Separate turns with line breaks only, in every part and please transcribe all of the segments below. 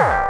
Yeah.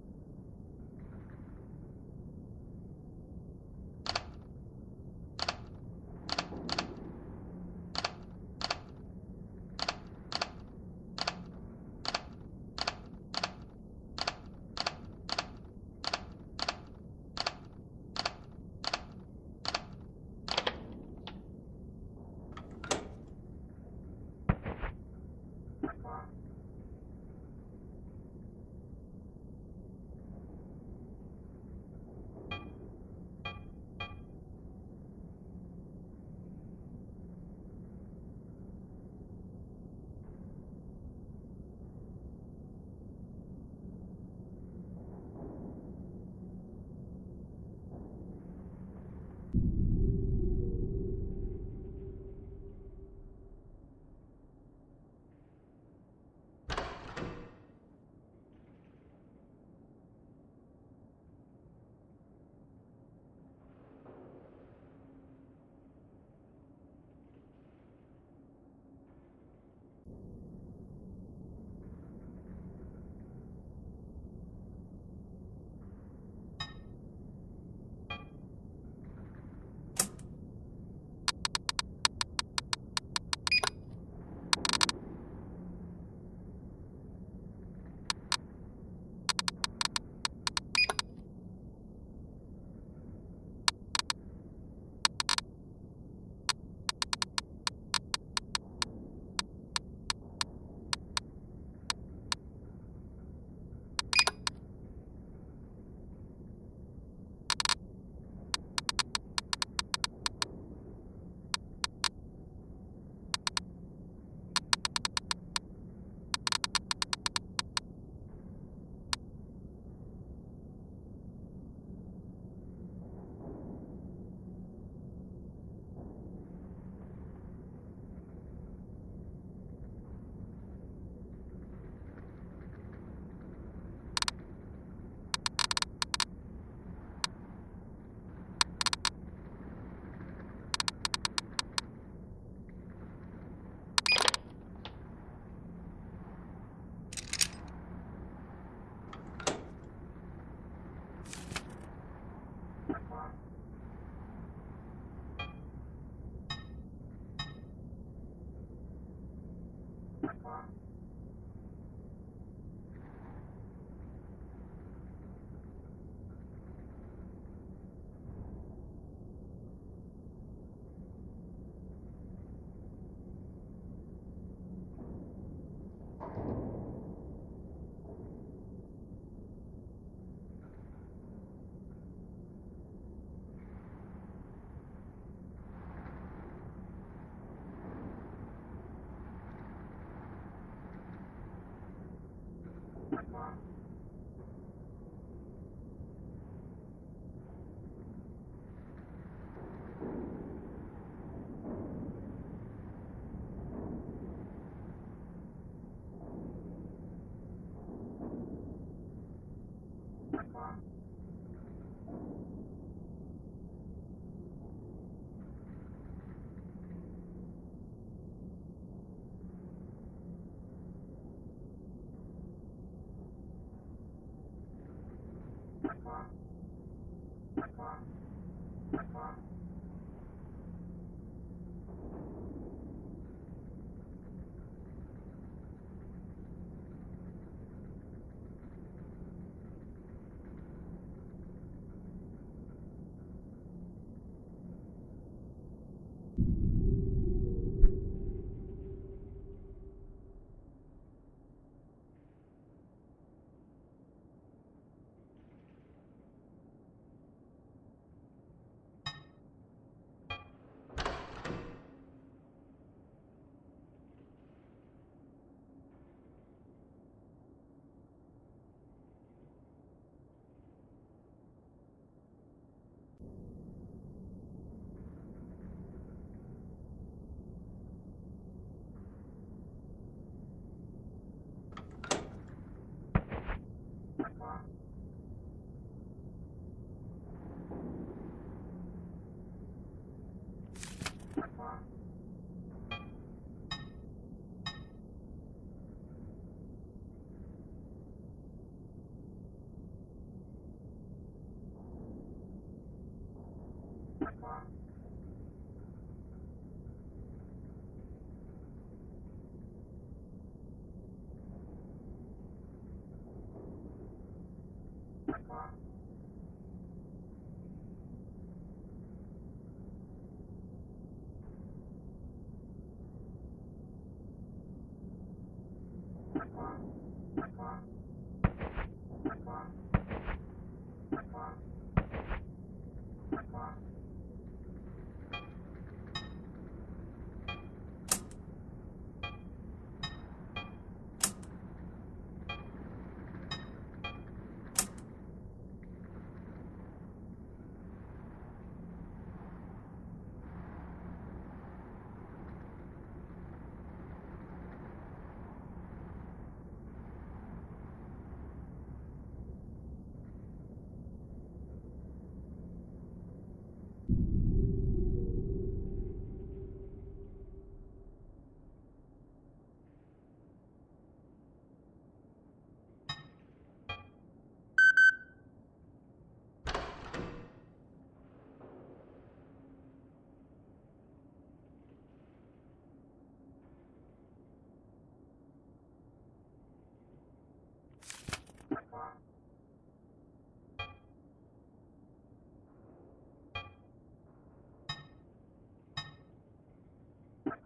turned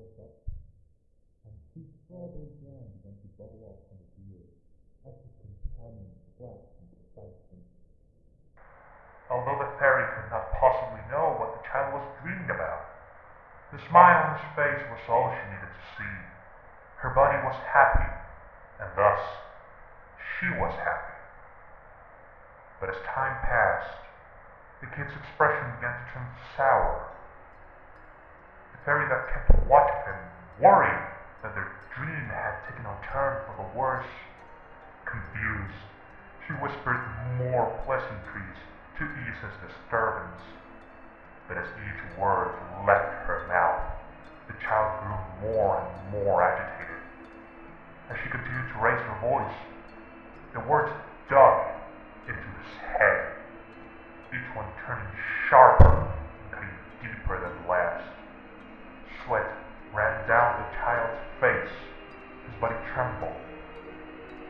goes up, and two strawberry jams went to bubble up on his ears as his companion clapped in excitement.
Although the fairy could not possibly know what the child was dreaming about, the smile on his face was all she needed to see. Her body was happy, and thus she was happy. But as time passed, the kid's expression began to turn sour Fairy that kept watch of him, worried that their dream had taken a turn for the worse, confused, she whispered more pleasantries to ease his disturbance. But as each word left her mouth, the child grew more and more agitated. As she continued to raise her voice, the words dug into his head, each one turning sharper and cutting deeper. Sweat ran down the child's face, his body trembled,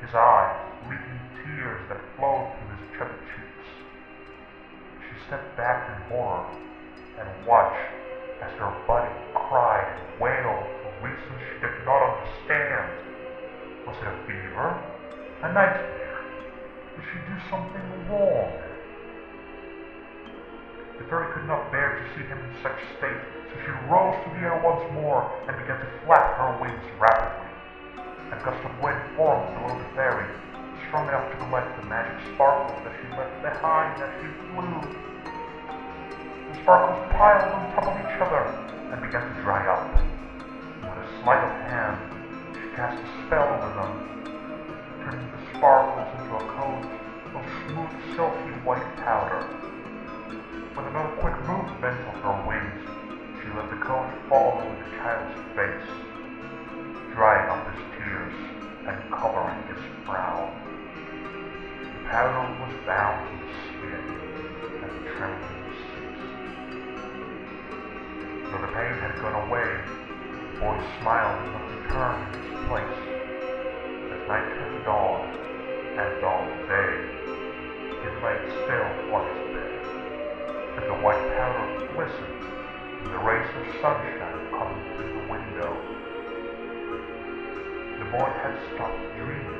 his eyes leaking tears that flowed from his chubby cheeks. She stepped back in horror and watched as her buddy cried and wailed for reasons she did not understand. Was it a fever? A nightmare? Did she do something wrong? The fairy could not bear to see him in such state, she rose to the air once more and began to flap her wings rapidly. A gust of wind formed below the fairy, strong enough to collect the magic sparkles that she left behind as she flew. The sparkles piled on top of each other and began to dry up. With a sleight of hand, she cast a spell over them, turning the sparkles into a coat of smooth, silky white powder. With another quick movement of her wings, let the coat fall over the child's face, drying up his tears and covering his brow. The powder was bound to his skin, and the trembling ceased. Though the pain had gone away, the boy's smiled and not return in its place. As night turned dawn, and dawn day, he lay still on his bed, and the white powder glistened the rays of sunshine coming through the window. The boy had stopped dreaming.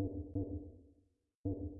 Thank you.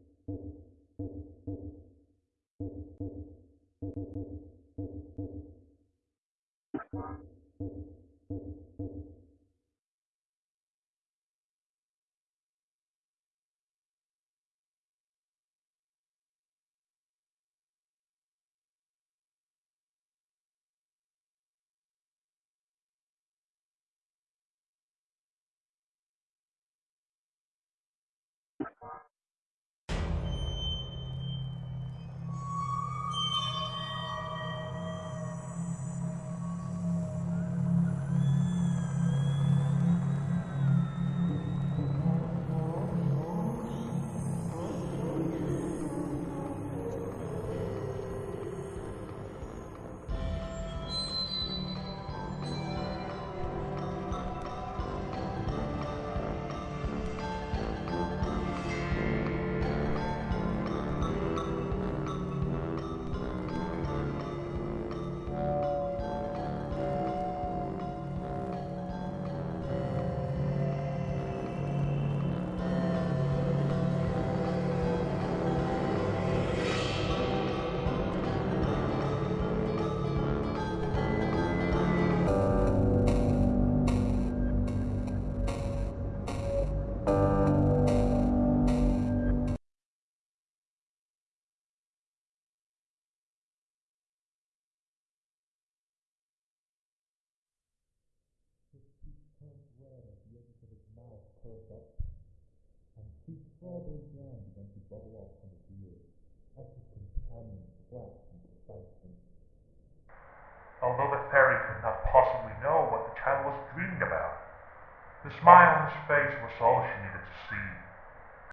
up and two strawberry jam begin to bubble up from his ears as his companions flashed into sight and
Although the fairy could not possibly know what the child was dreaming about, the smile on his face was all she needed to see.